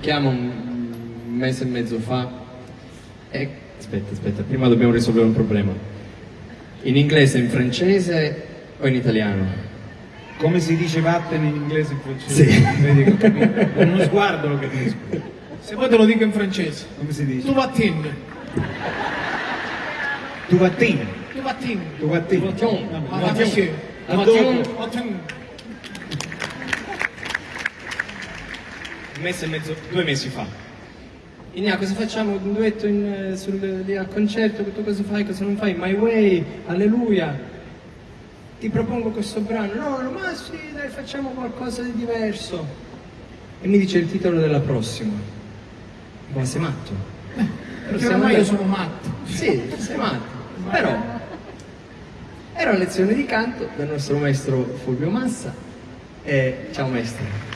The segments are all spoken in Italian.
Chiamo un mese e mezzo fa e... Aspetta, aspetta, prima dobbiamo risolvere un problema. In inglese, in francese o in italiano? Come si dice vattene in inglese e in francese? Sì. Con uno sguardo lo capisco. Se vuoi te lo dico in francese. Come si dice? Tu vattene. Tu vattini. Tu vattene. Tu. Vattene. Ma Vattene. vattene. Vattene. Vattene. Un mese e mezzo, due mesi fa. Inia, cosa facciamo? Un duetto in, sul, lì al concerto? Tu cosa fai? Cosa non fai? My Way, Alleluia. Ti propongo questo brano. No, no, ma sì, dai, facciamo qualcosa di diverso. E mi dice il titolo della prossima. Ma sei matto? Perché ormai io sono matto. Sì, sei matto. Però era una lezione di canto dal nostro maestro Fulvio Massa. E ciao maestro.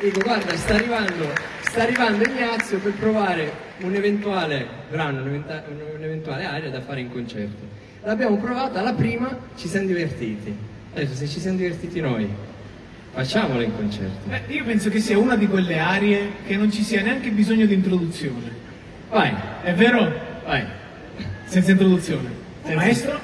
Dico, guarda, sta arrivando, sta arrivando Ignazio per provare un eventuale brano, un'eventuale aria da fare in concerto. L'abbiamo provata, la prima ci siamo divertiti. Adesso se ci siamo divertiti noi, facciamola in concerto. Beh, io penso che sia una di quelle arie che non ci sia neanche bisogno di introduzione. Vai, È vero? vai. Senza introduzione. Maestro?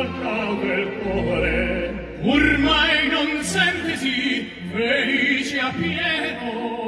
alta del ormai non sente sì felice a pieno.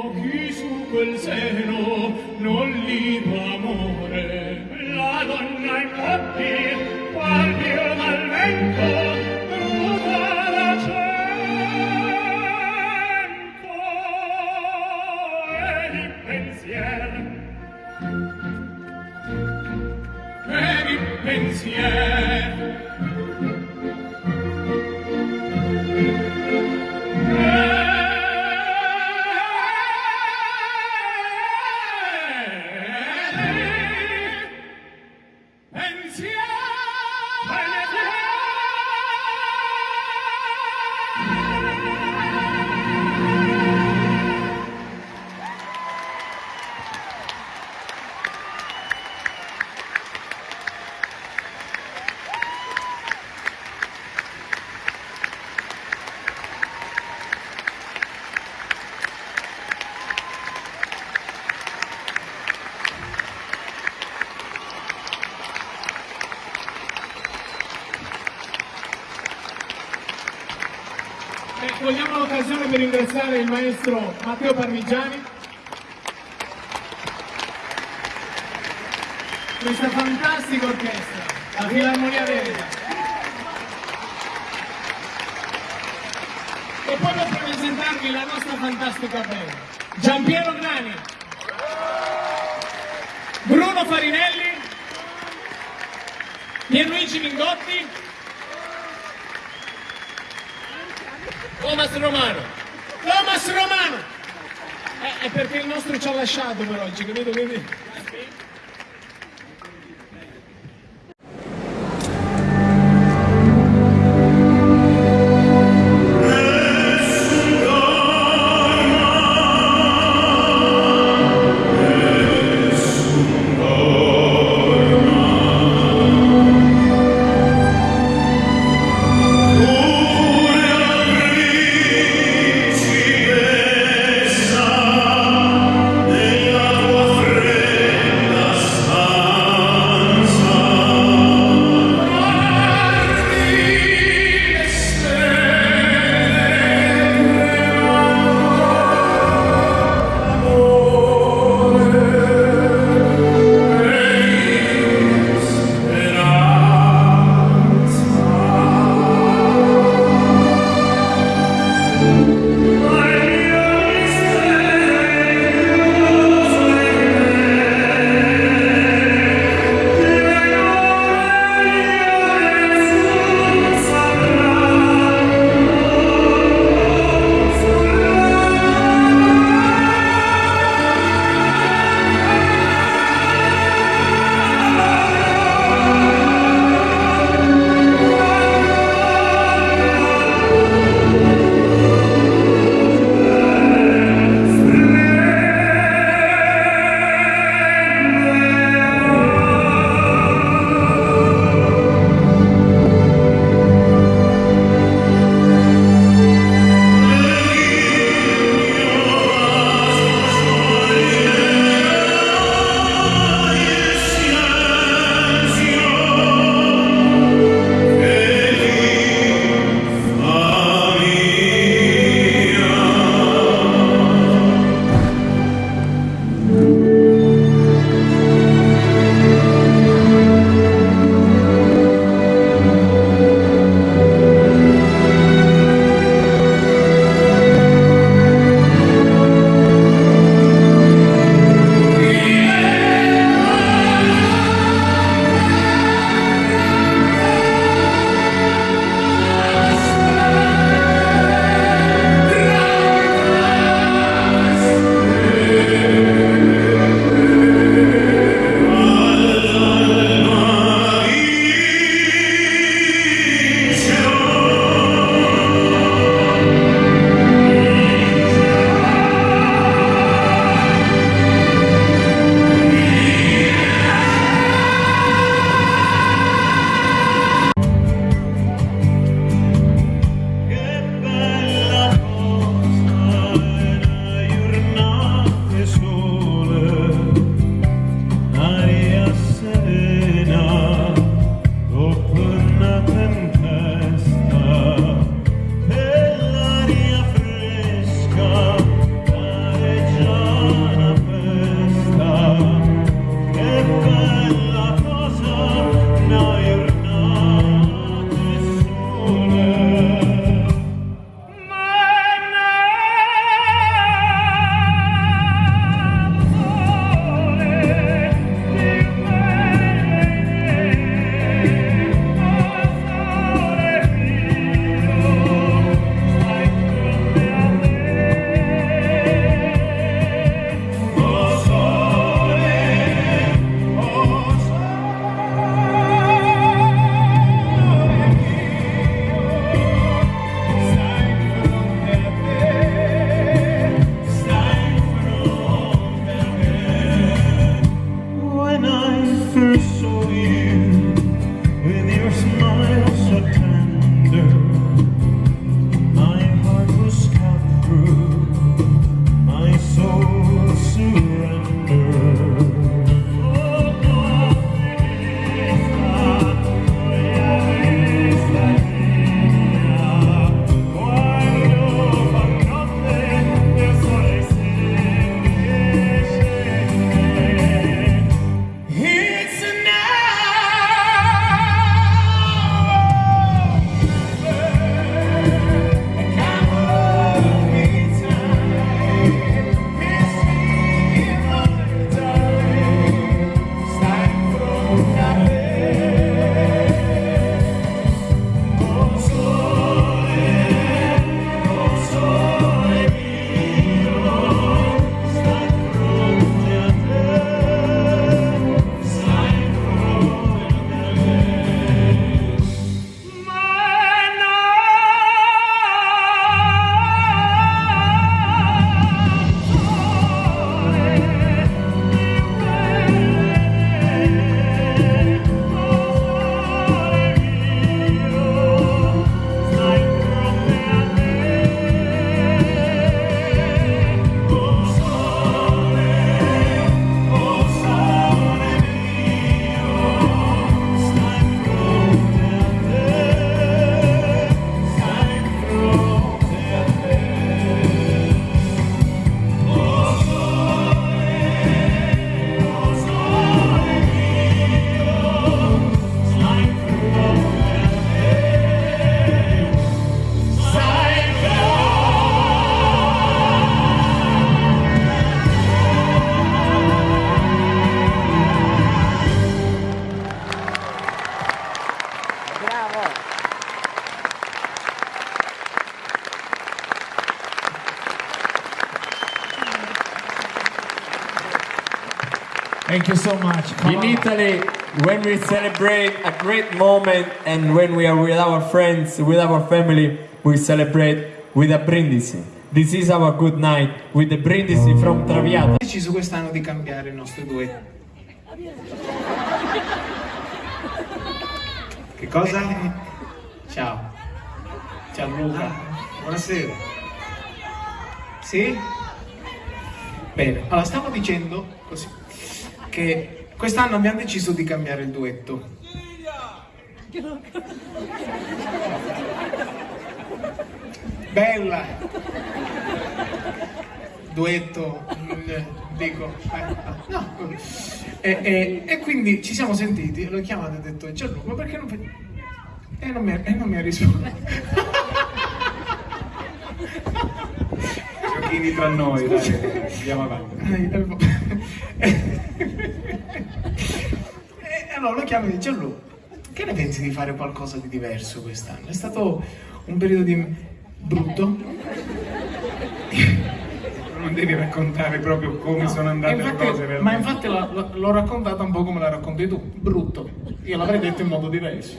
L'occasione per ringraziare il maestro Matteo Parmigiani. Questa fantastica orchestra, la Filarmonia Veneta. E poi per presentarvi la nostra fantastica band. Giampiero Grani, Bruno Farinelli, Pierluigi Mingotti, Thomas Romano. Thomas Romano! Eh, è perché il nostro ci ha lasciato per oggi, capito? Quindi... Thank you so much. Come In on. Italy, when we celebrate a great moment and when we are with our friends, with our family, we celebrate with a brindisi. This is our good night with the brindisi from Traviata. Ho deciso quest'anno di cambiare il nostro duetto. Che cosa? Ciao. Ciao Luca. Buonasera. Sì? Bene, allora stavo dicendo così che quest'anno abbiamo deciso di cambiare il duetto. Bella! Duetto, mm, dico, eh, no. E, e- e quindi ci siamo sentiti, l'ho chiamato e ho detto Gianluca, ma perché non fai... E non mi ha, e non mi ha risposto. Giochini tra noi, dai. Andiamo avanti. E allora lo chiamo e dice Gianlu, che ne pensi di fare qualcosa di diverso quest'anno? È stato un periodo di brutto? Non devi raccontare proprio come sono andate E le infatti- cose. ma realmente. infatti l'ho raccontata un po' come la racconti tu, brutto. Io l'avrei detto in modo diverso.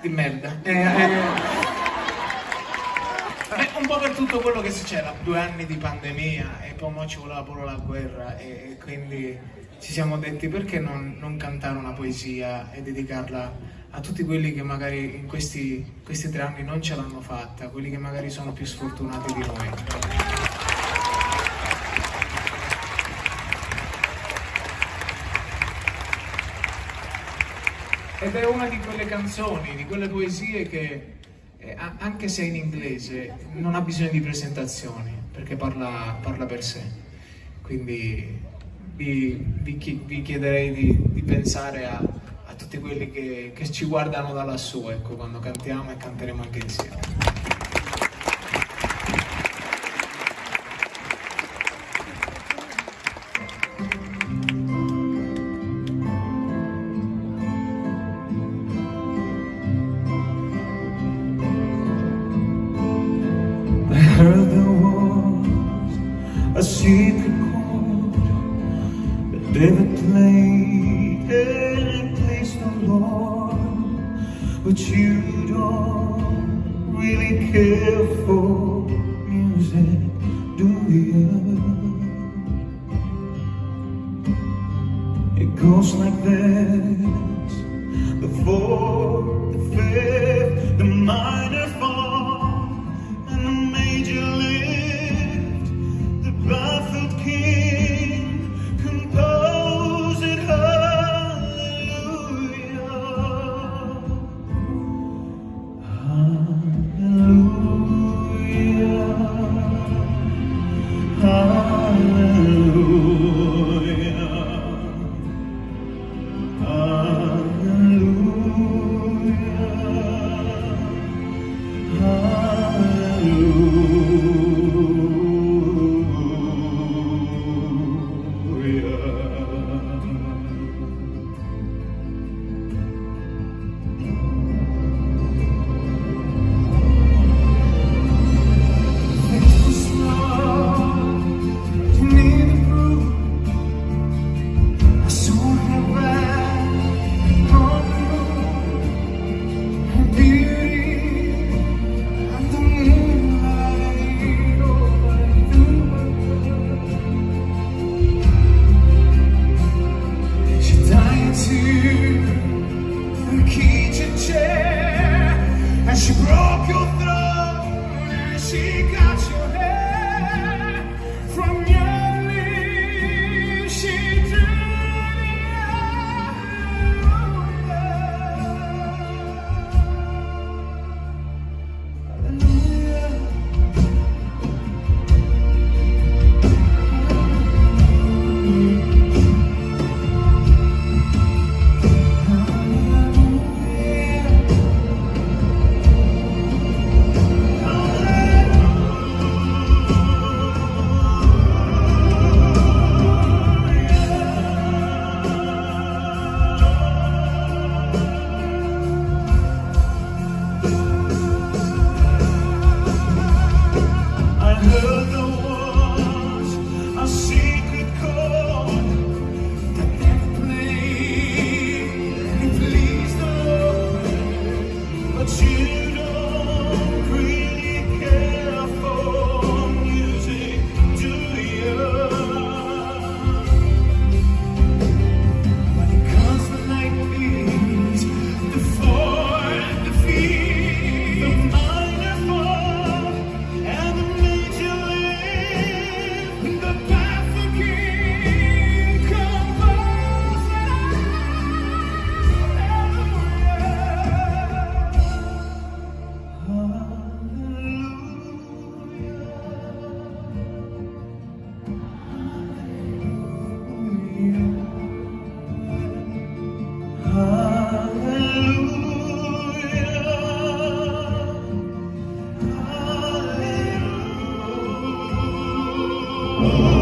Di merda. Eh, eh, eh, un po' per tutto quello che succede, due anni di pandemia e poi mo ci voleva pure la guerra e, e quindi ci siamo detti perché non, non cantare una poesia e dedicarla a tutti quelli che magari in questi, questi tre anni non ce l'hanno fatta, quelli che magari sono più sfortunati di noi. Ed è una di quelle canzoni, di quelle poesie che, eh, anche se in inglese, non ha bisogno di presentazioni, perché parla, parla per sé. Quindi vi, vi vi chiederei di, di pensare a, a tutti quelli che, che ci guardano da lassù, ecco, quando cantiamo e canteremo anche insieme. On but you don't really care for music, Oh.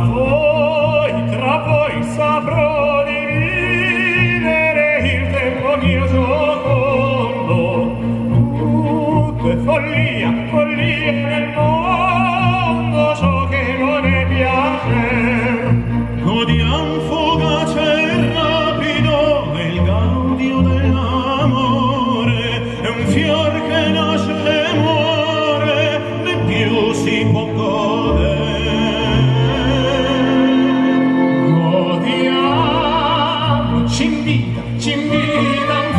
Tra freedom.